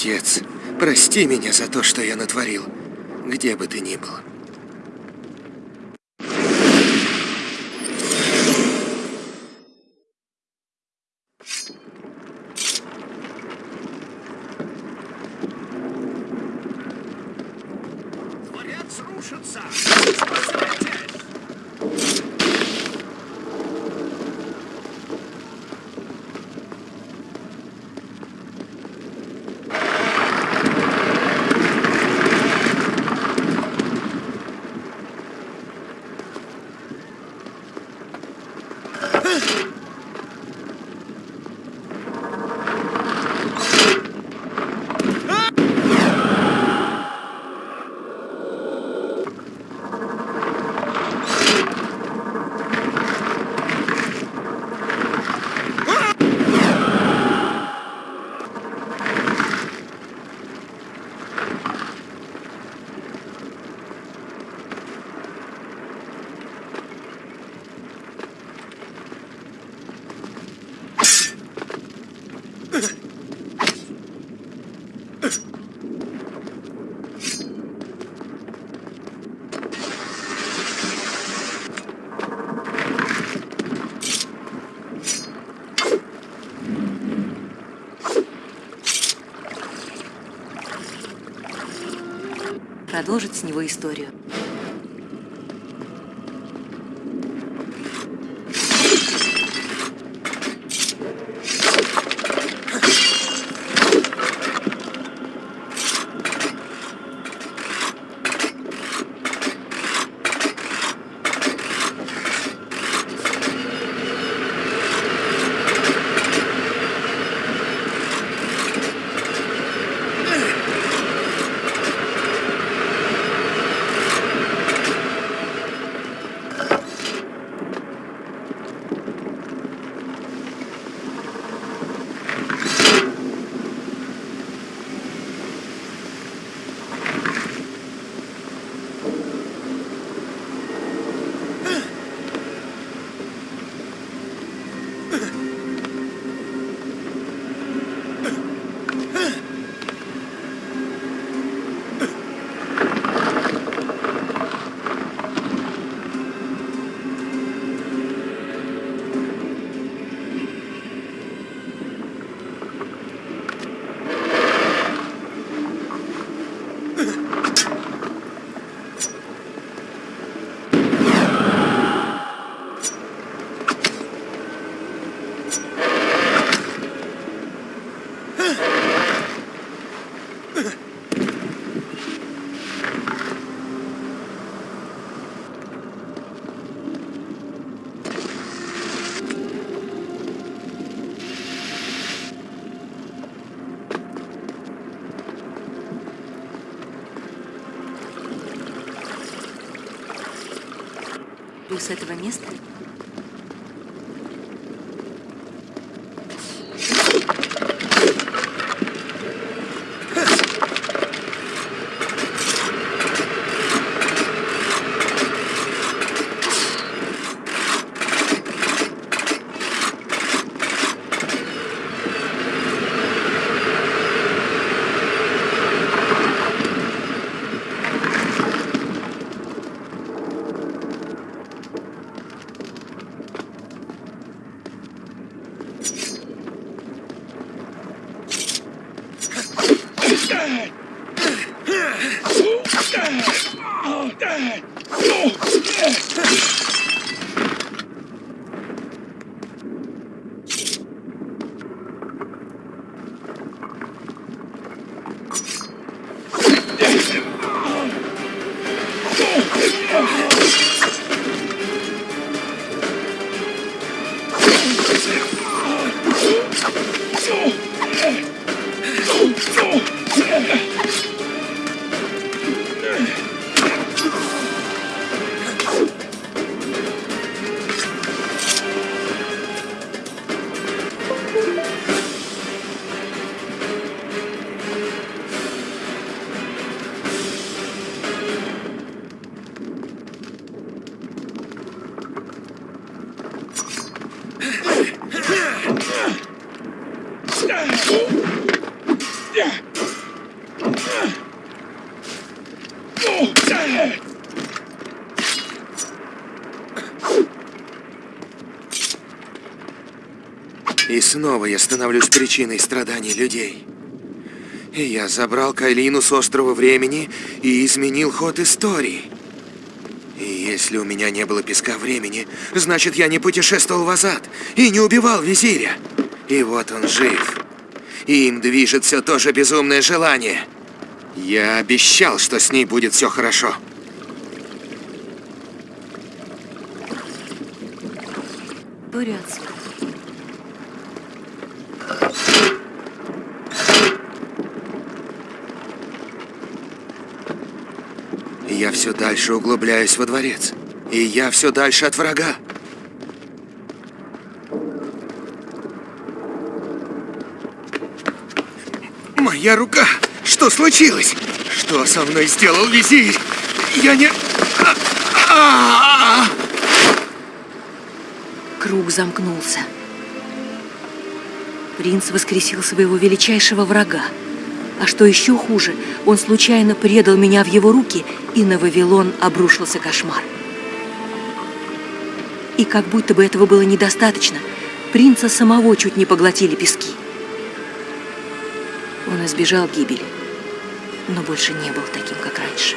Отец, прости меня за то, что я натворил, где бы ты ни был. Продолжить с него историю. Этого места Oh, И снова я становлюсь причиной страданий людей. И я забрал Кайлину с острова времени и изменил ход истории. И если у меня не было песка времени, значит, я не путешествовал в Азад и не убивал визиря. И вот он жив. И им движет все то же безумное желание. Я обещал, что с ней будет все хорошо. Бурятск. Я все дальше углубляюсь во дворец. И я все дальше от врага. Моя рука! Что случилось? Что со мной сделал визирь? Я не... А, а, а. Круг замкнулся. Принц воскресил своего величайшего врага. А что еще хуже, он случайно предал меня в его руки, и на Вавилон обрушился кошмар. И как будто бы этого было недостаточно, принца самого чуть не поглотили пески. Он избежал гибели, но больше не был таким, как раньше.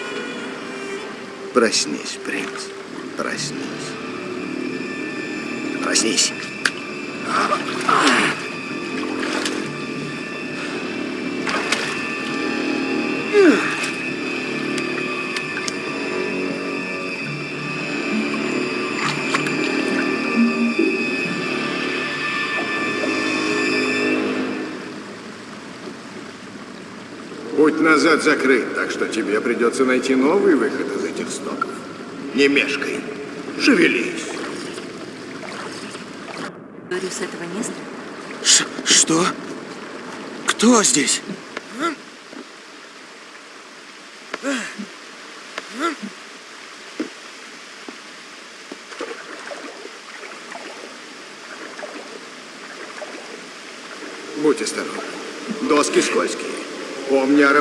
Проснись, принц. Проснись. Проснись. Назад закрыт, так что тебе придется найти новый выход из этих стоков. Не мешкай. Шевелись. Говорю, с этого места Ш- что? Кто здесь? Помни о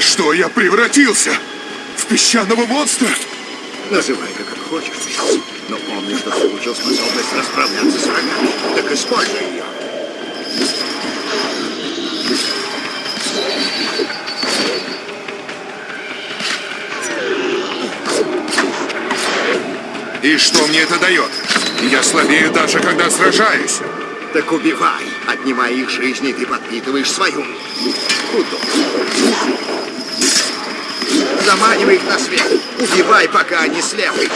Во что я превратился? В песчаного монстра? Называй-ка как хочешь. Но помни, что ты получил способность расправляться с врагами. Так используй ее. И что мне это дает? Я слабею даже когда сражаюсь. Так убивай. Отнимая их жизни, ты подпитываешь свою. Удобно. Заманивай их на свет. Убивай, пока они слепы.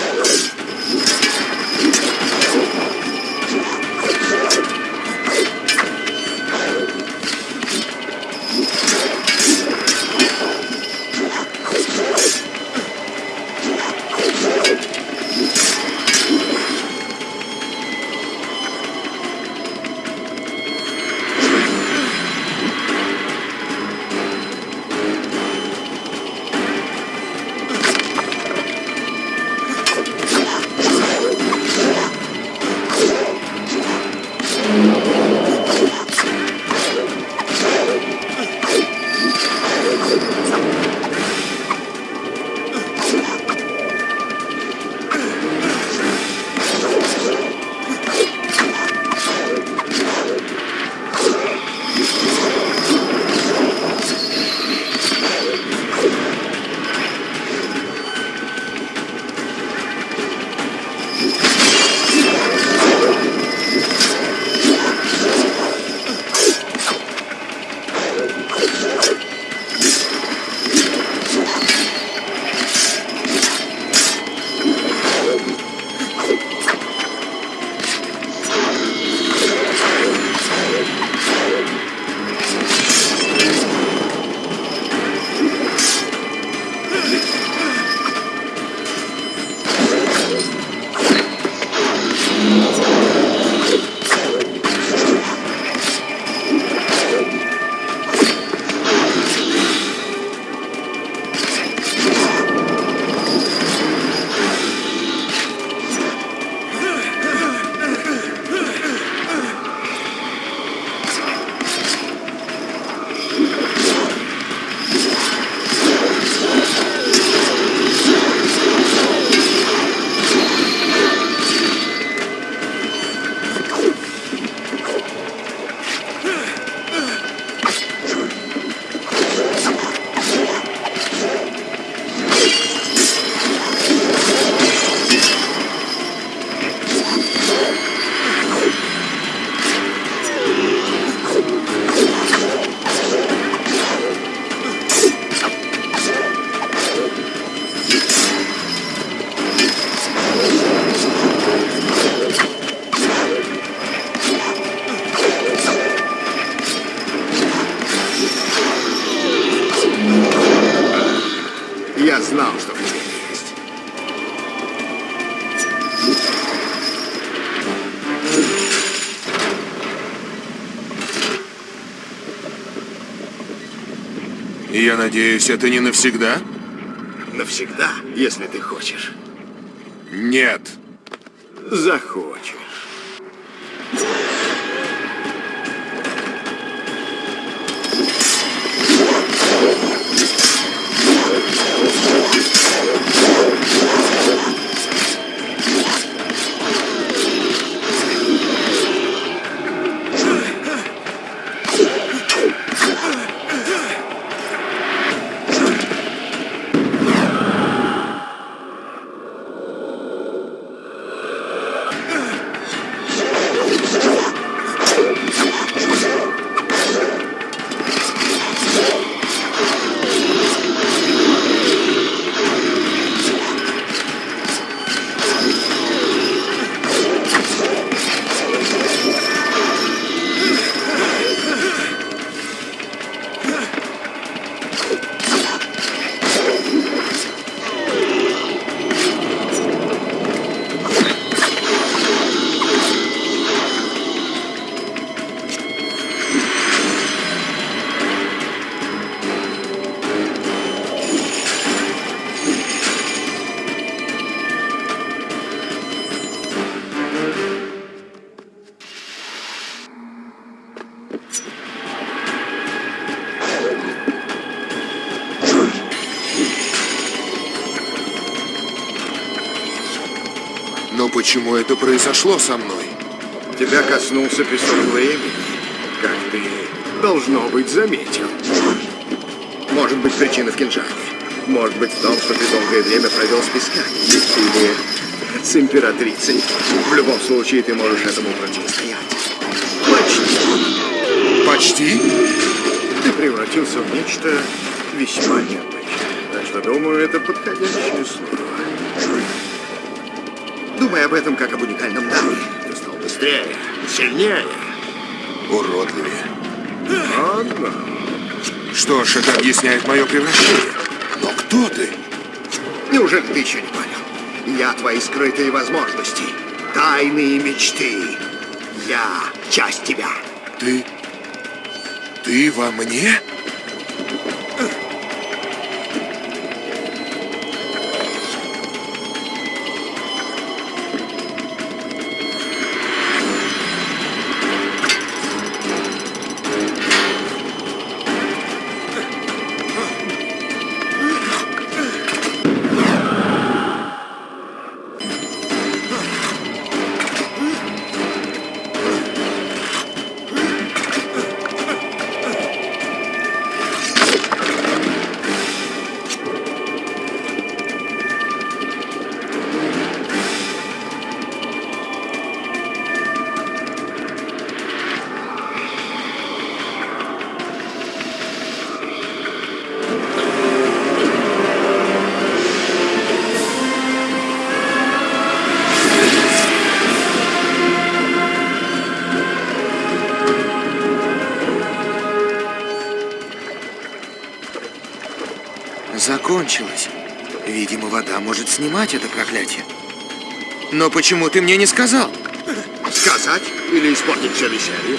Надеюсь, это не навсегда? Навсегда, если ты хочешь. Нет. Захочешь. Почему это произошло со мной? Тебя коснулся песок времени, как ты, должно быть, заметил. Может быть, причина в кинжале. Может быть, в том, что ты долгое время провел с песками. Или с императрицей. В любом случае, ты можешь этому противостоять. Почти. Почти? Ты превратился в нечто весьма необычное. Так что, думаю, это подходящее слово. Думай об этом как об уникальном даре. Ты стал быстрее, сильнее. Уродливее. Ладно. Что ж, это объясняет мое превращение. Но кто ты? Неужели ты еще не понял? Я твои скрытые возможности, тайные мечты. Я часть тебя. Ты... Ты во мне? Снимать это проклятие. Но почему ты мне не сказал? Сказать или испортить все веселье?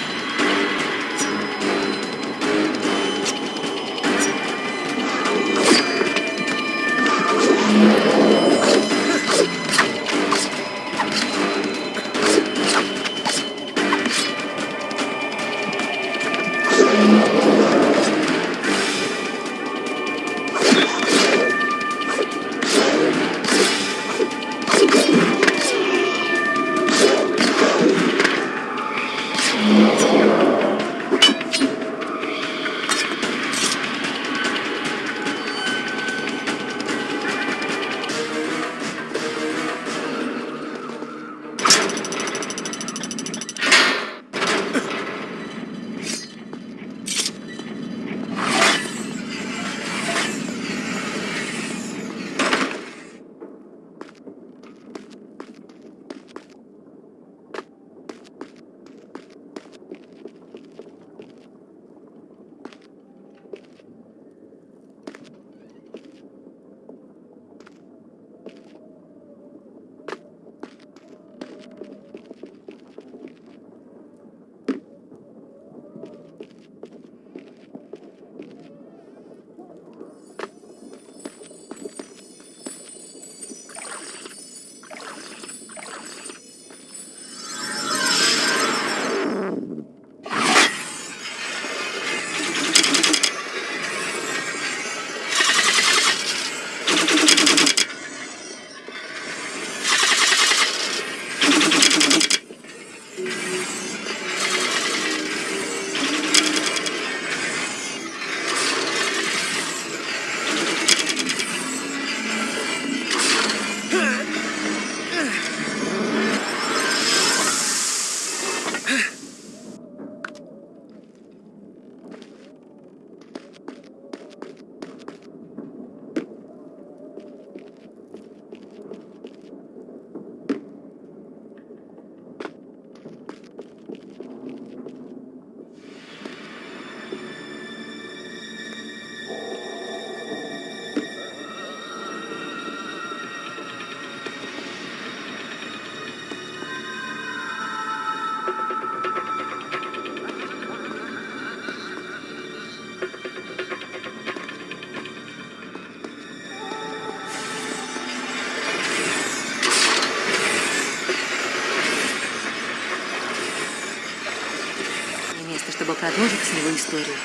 Продолжить с него историю.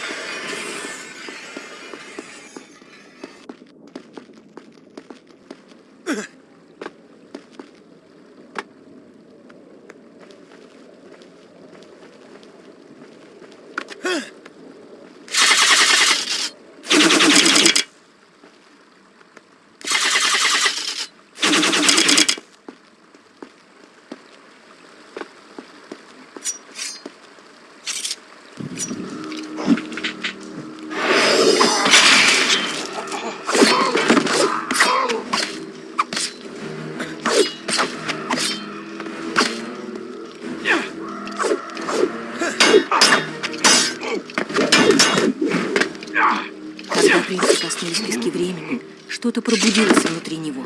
что-то пробудилось внутри него.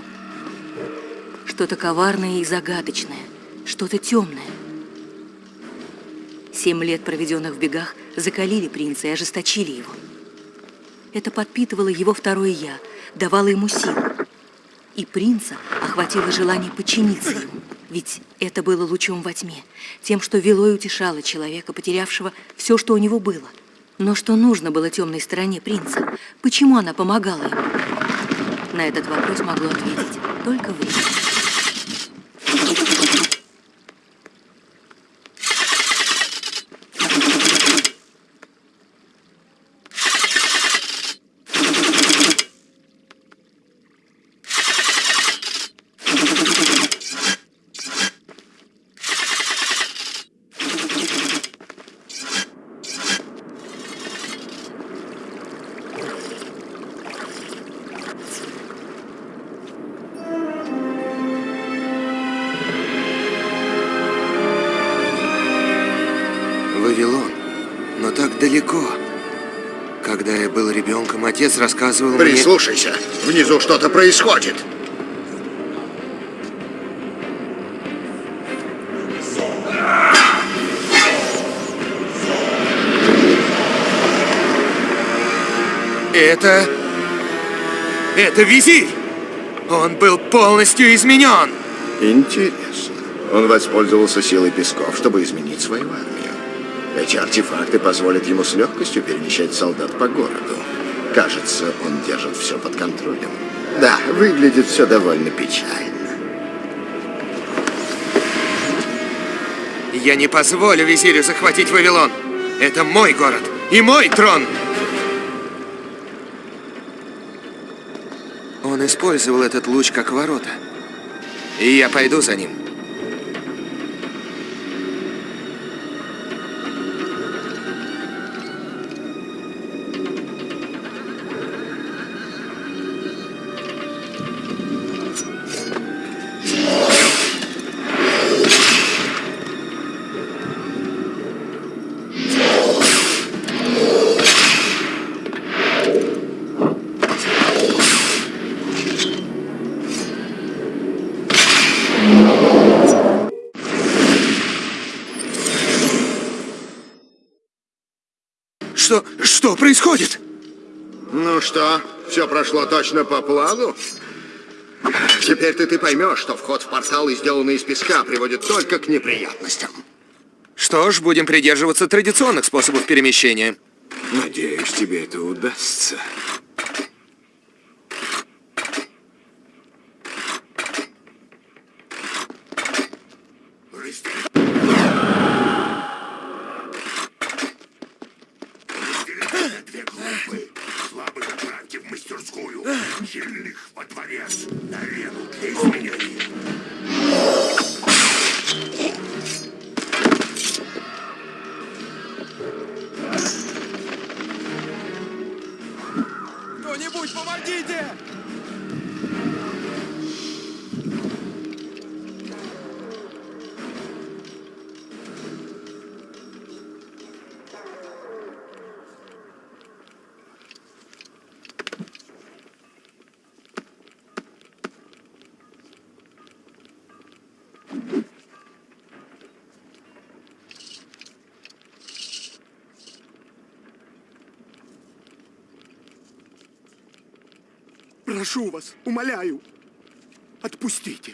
Что-то коварное и загадочное, что-то темное. Семь лет, проведенных в бегах, закалили принца и ожесточили его. Это подпитывало его второе «я», давало ему силу. И принца охватило желание подчиниться ему. Ведь это было лучом во тьме, тем, что вело и утешало человека, потерявшего все, что у него было. Но что нужно было темной стороне принца? Почему она помогала ему? На этот вопрос могло ответить только время. Отец рассказывал мне... Прислушайся, внизу что-то происходит. Это... Это визирь! Он был полностью изменен! Интересно. Он воспользовался силой песков, чтобы изменить свою армию. Эти артефакты позволят ему с легкостью перемещать солдат по городу. Кажется, он держит все под контролем. Да, выглядит все довольно печально. Я не позволю визирю захватить Вавилон. Это мой город и мой трон. Он использовал этот луч как ворота. И я пойду за ним. Что... что происходит? Ну что, все прошло точно по плану? Теперь-то ты поймешь, что вход в порталы, сделанный из песка, приводит только к неприятностям. Что ж, будем придерживаться традиционных способов перемещения. Надеюсь, тебе это удастся. Прошу вас, умоляю, отпустите.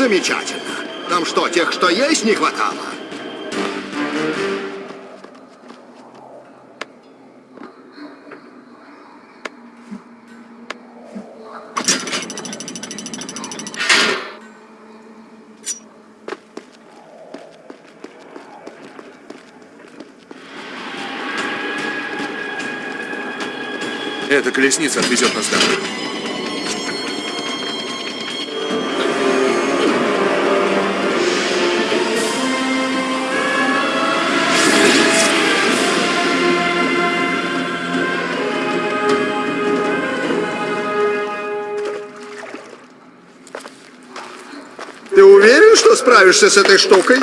Замечательно. Там что, тех, что есть, не хватало? Эта колесница отвезет нас домой. Справишься с этой штукой?